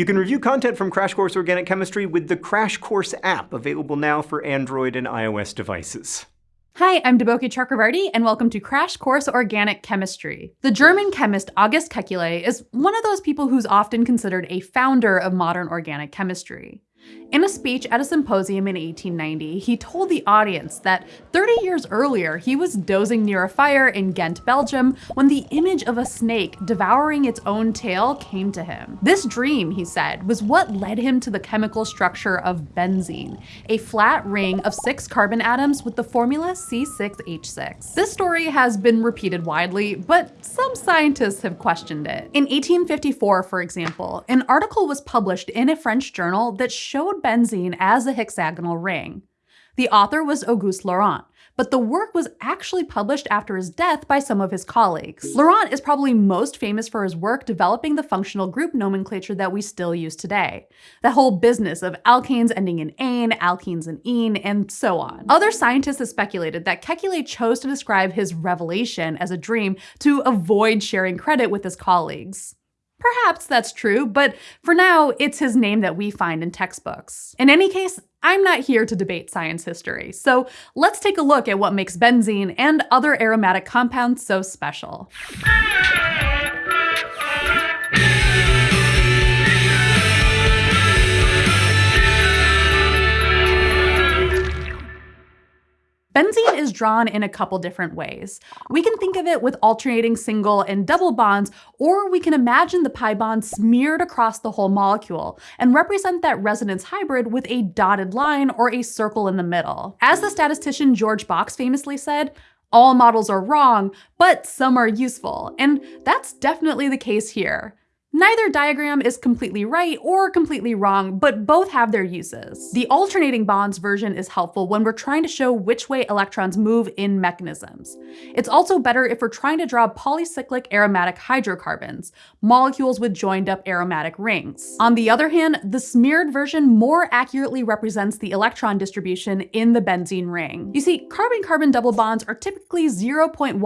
You can review content from Crash Course Organic Chemistry with the Crash Course app, available now for Android and iOS devices. Hi, I'm Deboki Chakravarty, and welcome to Crash Course Organic Chemistry. The German chemist August Kekule is one of those people who's often considered a founder of modern organic chemistry. In a speech at a symposium in 1890, he told the audience that 30 years earlier he was dozing near a fire in Ghent, Belgium, when the image of a snake devouring its own tail came to him. This dream, he said, was what led him to the chemical structure of benzene, a flat ring of six carbon atoms with the formula C6H6. This story has been repeated widely, but some scientists have questioned it. In 1854, for example, an article was published in a French journal that showed benzene as a hexagonal ring. The author was Auguste Laurent, but the work was actually published after his death by some of his colleagues. Laurent is probably most famous for his work developing the functional group nomenclature that we still use today. The whole business of alkanes ending in ane, alkenes in ene, and so on. Other scientists have speculated that Kekule chose to describe his revelation as a dream to avoid sharing credit with his colleagues. Perhaps that's true, but for now, it's his name that we find in textbooks. In any case, I'm not here to debate science history, so let's take a look at what makes benzene and other aromatic compounds so special. Benzene is drawn in a couple different ways. We can think of it with alternating single and double bonds, or we can imagine the pi bond smeared across the whole molecule and represent that resonance hybrid with a dotted line or a circle in the middle. As the statistician George Box famously said, all models are wrong, but some are useful, and that's definitely the case here. Neither diagram is completely right or completely wrong, but both have their uses. The alternating bonds version is helpful when we're trying to show which way electrons move in mechanisms. It's also better if we're trying to draw polycyclic aromatic hydrocarbons, molecules with joined up aromatic rings. On the other hand, the smeared version more accurately represents the electron distribution in the benzene ring. You see, carbon-carbon double bonds are typically 0.134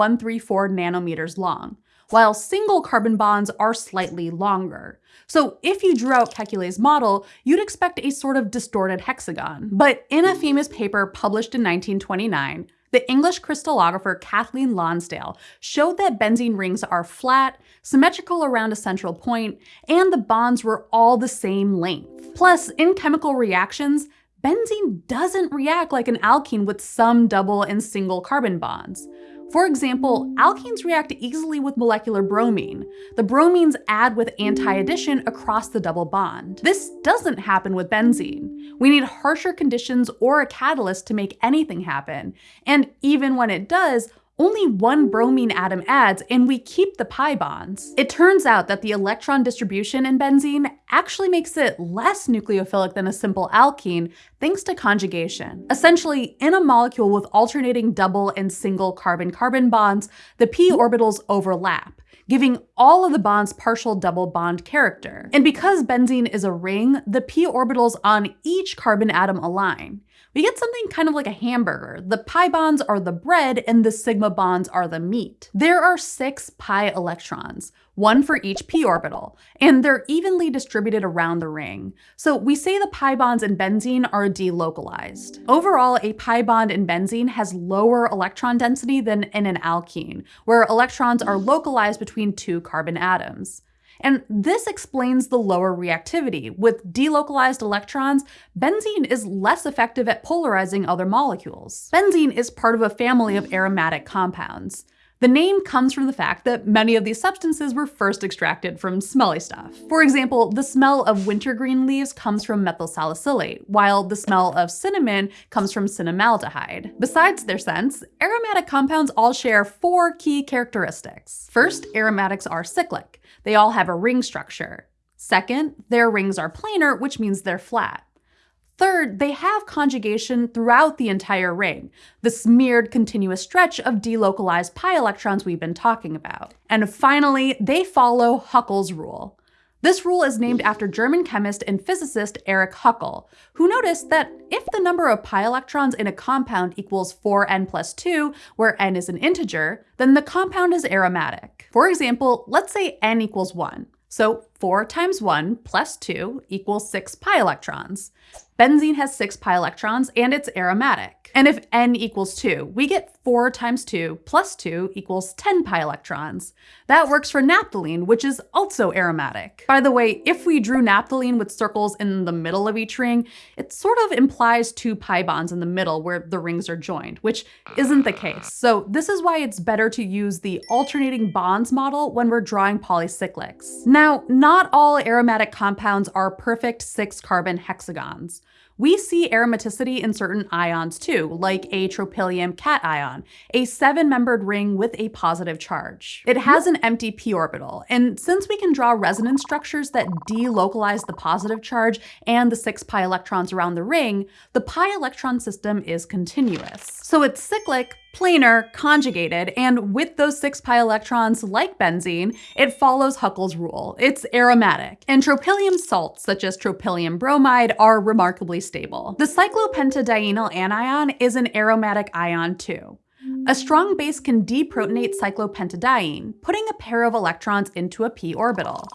nanometers long while single carbon bonds are slightly longer. So if you drew out Kekule's model, you'd expect a sort of distorted hexagon. But in a famous paper published in 1929, the English crystallographer Kathleen Lonsdale showed that benzene rings are flat, symmetrical around a central point, and the bonds were all the same length. Plus, in chemical reactions, benzene doesn't react like an alkene with some double and single carbon bonds. For example, alkenes react easily with molecular bromine. The bromines add with anti-addition across the double bond. This doesn't happen with benzene. We need harsher conditions or a catalyst to make anything happen. And even when it does, only one bromine atom adds and we keep the pi bonds. It turns out that the electron distribution in benzene actually makes it less nucleophilic than a simple alkene thanks to conjugation. Essentially, in a molecule with alternating double and single carbon-carbon bonds, the p orbitals overlap giving all of the bonds partial double bond character. And because benzene is a ring, the p orbitals on each carbon atom align we get something kind of like a hamburger. The pi bonds are the bread and the sigma bonds are the meat. There are six pi electrons, one for each p orbital, and they're evenly distributed around the ring. So we say the pi bonds in benzene are delocalized. Overall, a pi bond in benzene has lower electron density than in an alkene, where electrons are localized between two carbon atoms. And this explains the lower reactivity. With delocalized electrons, benzene is less effective at polarizing other molecules. Benzene is part of a family of aromatic compounds. The name comes from the fact that many of these substances were first extracted from smelly stuff. For example, the smell of wintergreen leaves comes from methyl salicylate, while the smell of cinnamon comes from cinnamaldehyde. Besides their scents, aromatic compounds all share four key characteristics. First, aromatics are cyclic. They all have a ring structure. Second, their rings are planar, which means they're flat. Third, they have conjugation throughout the entire ring, the smeared continuous stretch of delocalized pi electrons we've been talking about. And finally, they follow Huckel's rule. This rule is named after German chemist and physicist Erich Huckel, who noticed that if the number of pi electrons in a compound equals 4n plus 2, where n is an integer, then the compound is aromatic. For example, let's say n equals 1. So 4 times 1 plus 2 equals 6 pi electrons. Benzene has 6 pi electrons and it's aromatic. And if n equals 2, we get 4 times 2 plus 2 equals 10 pi electrons. That works for naphthalene, which is also aromatic. By the way, if we drew naphthalene with circles in the middle of each ring, it sort of implies two pi bonds in the middle where the rings are joined, which isn't the case. So this is why it's better to use the alternating bonds model when we're drawing polycyclics. Now, not all aromatic compounds are perfect six carbon hexagons. We see aromaticity in certain ions too, like a tropylium cation, a seven-membered ring with a positive charge. It has an empty p orbital, and since we can draw resonance structures that delocalize the positive charge and the six pi electrons around the ring, the pi electron system is continuous. So it's cyclic, planar, conjugated, and with those six pi electrons, like benzene, it follows Huckel's rule. It's aromatic. And tropylium salts, such as tropylium bromide, are remarkably stable. The cyclopentadienyl anion is an aromatic ion too. A strong base can deprotonate cyclopentadiene, putting a pair of electrons into a p orbital.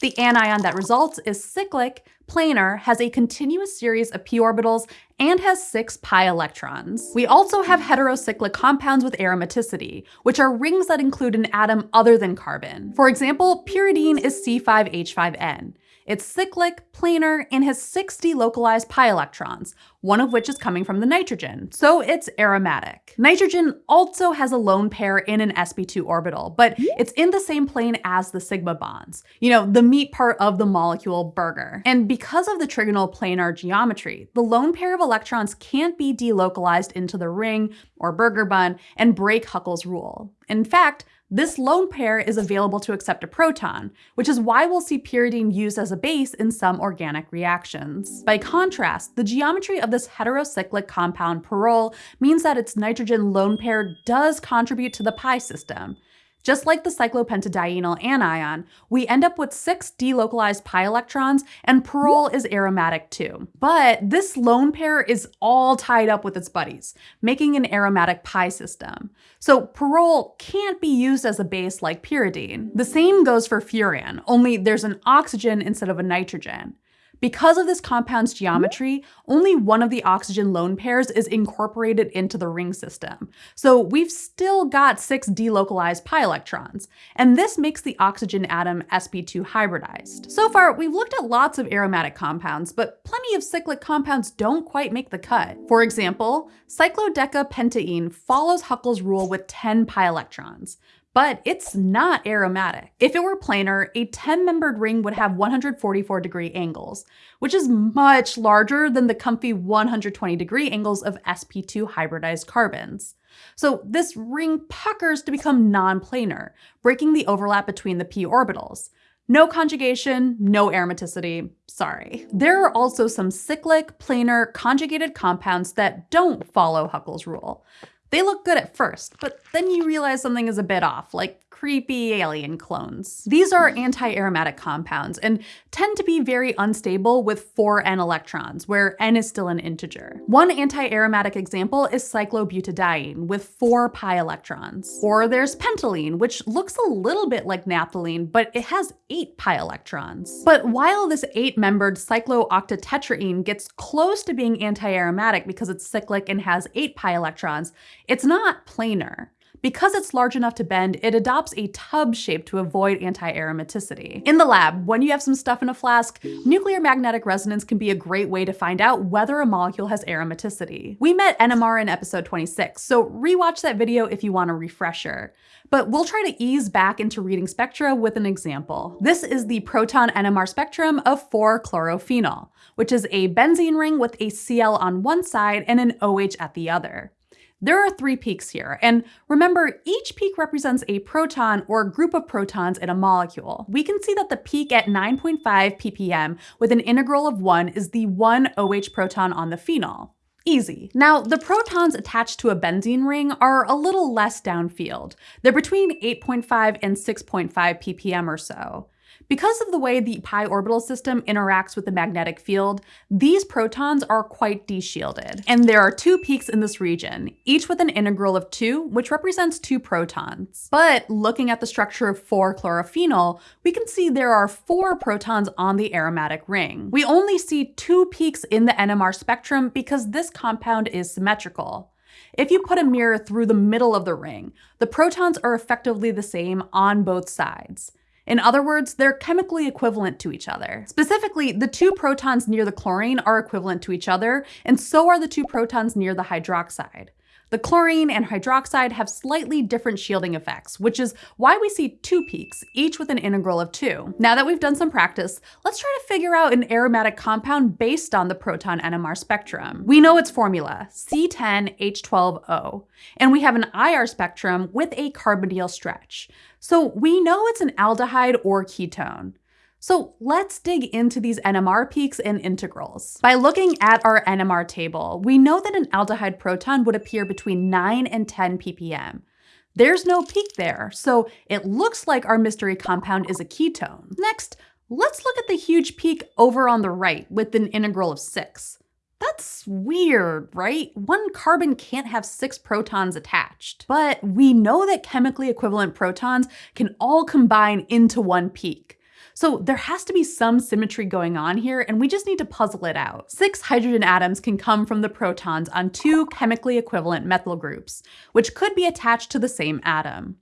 The anion that results is cyclic, planar, has a continuous series of p orbitals, and has six pi electrons. We also have heterocyclic compounds with aromaticity, which are rings that include an atom other than carbon. For example, pyridine is C5H5N. It's cyclic, planar, and has six delocalized pi electrons, one of which is coming from the nitrogen, so it's aromatic. Nitrogen also has a lone pair in an sp2 orbital, but it's in the same plane as the sigma bonds, you know, the meat part of the molecule burger. And because of the trigonal planar geometry, the lone pair of electrons can't be delocalized into the ring or burger bun and break Huckel's rule. In fact, this lone pair is available to accept a proton, which is why we'll see pyridine used as a base in some organic reactions. By contrast, the geometry of this heterocyclic compound pyrrole means that its nitrogen lone pair does contribute to the pi system, just like the cyclopentadienyl anion, we end up with six delocalized pi electrons, and pyrrole is aromatic too. But this lone pair is all tied up with its buddies, making an aromatic pi system. So pyrrole can't be used as a base like pyridine. The same goes for furan, only there's an oxygen instead of a nitrogen. Because of this compound's mm-hmm. geometry, only one of the oxygen lone pairs is incorporated into the ring system. So we've still got six delocalized pi electrons, and this makes the oxygen atom sp2 hybridized. So far, we've looked at lots of aromatic compounds, but plenty of cyclic compounds don't quite make the cut. For example, cyclodecapentaene follows Huckel's rule with 10 pi electrons, but it's not aromatic. If it were planar, a 10-membered ring would have 144 degree angles, which is much larger than the comfy 120 degree angles of sp2 hybridized carbons. So this ring puckers to become non-planar, breaking the overlap between the p orbitals. No conjugation, no aromaticity, sorry. There are also some cyclic, planar, conjugated compounds that don't follow Huckel's rule. They look good at first, but then you realize something is a bit off, like creepy alien clones. These are mm. anti-aromatic compounds and tend to be very unstable with 4 n electrons, where n is still an integer. One anti-aromatic example is cyclobutadiene with 4 pi electrons. Or there's pentalene, which looks a little bit like naphthalene, but it has 8 pi electrons. But while this 8-membered cyclooctatetraene gets close to being anti-aromatic because it's cyclic and has 8 pi electrons, it's not planar. Because it's large enough to bend, it adopts a tub shape to avoid anti-aromaticity. In the lab, when you have some stuff in a flask, nuclear magnetic resonance can be a great way to find out whether a molecule has aromaticity. We met NMR in episode 26, so rewatch that video if you want a refresher. But we'll try to ease back into reading spectra with an example. This is the proton NMR spectrum of 4-chlorophenol, which is a benzene ring with a Cl on one side and an OH at the other. There are three peaks here, and remember, each peak represents a proton or a group of protons in a molecule. We can see that the peak at 9.5 ppm with an integral of 1 is the one OH proton on the phenol. Easy. Now, the protons attached to a benzene ring are a little less downfield. They're between 8.5 and 6.5 ppm or so. Because of the way the pi orbital system interacts with the magnetic field, these protons are quite deshielded. And there are two peaks in this region, each with an integral of 2, which represents two protons. But looking at the structure of 4-chlorophenol, we can see there are four protons on the aromatic ring. We only see two peaks in the NMR spectrum because this compound is symmetrical. If you put a mirror through the middle of the ring, the protons are effectively the same on both sides. In other words, they're chemically equivalent to each other. Specifically, the two protons near the chlorine are equivalent to each other, and so are the two protons near the hydroxide. The chlorine and hydroxide have slightly different shielding effects, which is why we see two peaks, each with an integral of 2. Now that we've done some practice, let's try to figure out an aromatic compound based on the proton NMR spectrum. We know its formula, C10H12O, and we have an IR spectrum with a carbonyl stretch. So we know it's an aldehyde or ketone. So let's dig into these NMR peaks and integrals. By looking at our NMR table, we know that an aldehyde proton would appear between 9 and 10 ppm. There's no peak there, so it looks like our mystery compound is a ketone. Next, let's look at the huge peak over on the right with an integral of 6. That's weird, right? One carbon can't have six protons attached. But we know that chemically equivalent protons can all combine into one peak. So there has to be some symmetry going on here, and we just need to puzzle it out. Six hydrogen atoms can come from the protons on two chemically equivalent methyl groups, which could be attached to the same atom.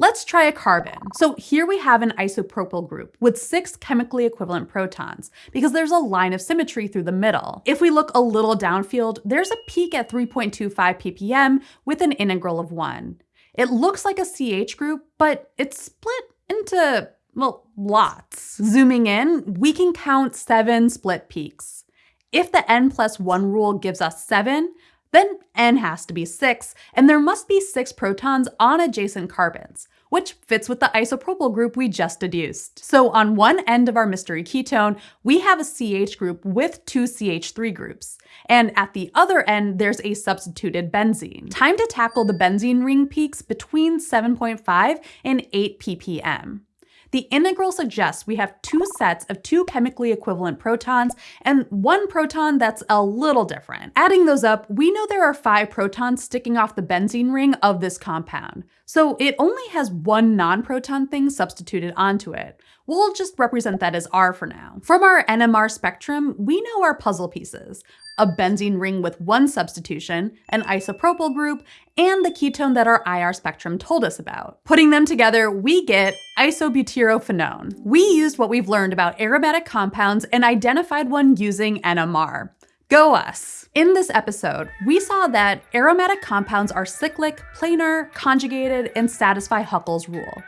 Let's try a carbon. So here we have an isopropyl group with six chemically equivalent protons because there's a line of symmetry through the middle. If we look a little downfield, there's a peak at 3.25 ppm with an integral of one. It looks like a CH group, but it's split into well, lots. Zooming in, we can count seven split peaks. If the n plus 1 rule gives us 7, then n has to be 6, and there must be 6 protons on adjacent carbons, which fits with the isopropyl group we just deduced. So on one end of our mystery ketone, we have a CH group with two CH3 groups, and at the other end, there's a substituted benzene. Time to tackle the benzene ring peaks between 7.5 and 8 ppm. The integral suggests we have two sets of two chemically equivalent protons and one proton that's a little different. Adding those up, we know there are five protons sticking off the benzene ring of this compound. So it only has one non-proton thing substituted onto it. We'll just represent that as R for now. From our NMR spectrum, we know our puzzle pieces a benzene ring with one substitution, an isopropyl group, and the ketone that our IR spectrum told us about. Putting them together, we get isobutyrophenone. We used what we've learned about aromatic compounds and identified one using NMR. Go us! In this episode, we saw that aromatic compounds are cyclic, planar, conjugated, and satisfy Huckel's rule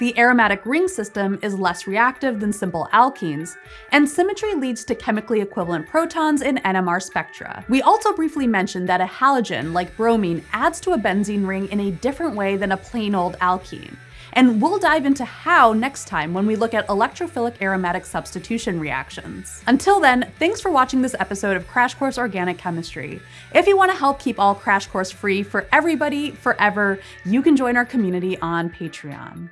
the aromatic ring system is less reactive than simple alkenes, and symmetry leads to chemically equivalent protons in NMR spectra. We also briefly mentioned that a halogen, like bromine, adds to a benzene ring in a different way than a plain old alkene. And we'll dive into how next time when we look at electrophilic aromatic substitution reactions. Until then, thanks for watching this episode of Crash Course Organic Chemistry. If you want to help keep all Crash Course free for everybody forever, you can join our community on Patreon.